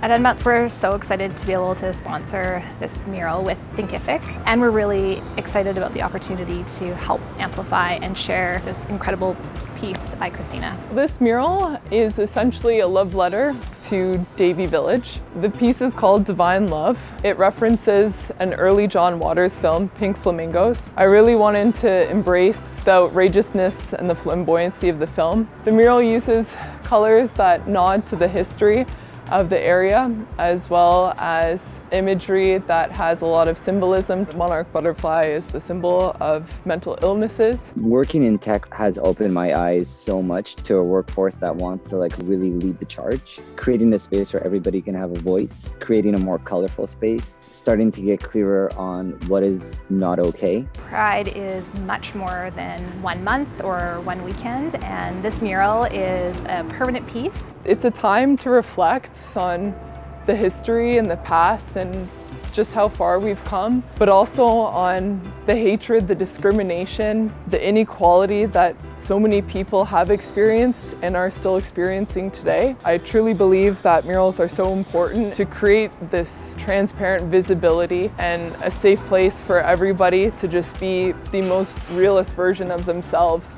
At Enmets, we're so excited to be able to sponsor this mural with Thinkific, and we're really excited about the opportunity to help amplify and share this incredible piece by Christina. This mural is essentially a love letter to Davie Village. The piece is called Divine Love. It references an early John Waters film, Pink Flamingos. I really wanted to embrace the outrageousness and the flamboyancy of the film. The mural uses colors that nod to the history of the area as well as imagery that has a lot of symbolism. The monarch butterfly is the symbol of mental illnesses. Working in tech has opened my eyes so much to a workforce that wants to like really lead the charge. Creating a space where everybody can have a voice, creating a more colorful space, starting to get clearer on what is not okay. Pride is much more than one month or one weekend and this mural is a permanent piece. It's a time to reflect on the history and the past and just how far we've come, but also on the hatred, the discrimination, the inequality that so many people have experienced and are still experiencing today. I truly believe that murals are so important to create this transparent visibility and a safe place for everybody to just be the most realist version of themselves.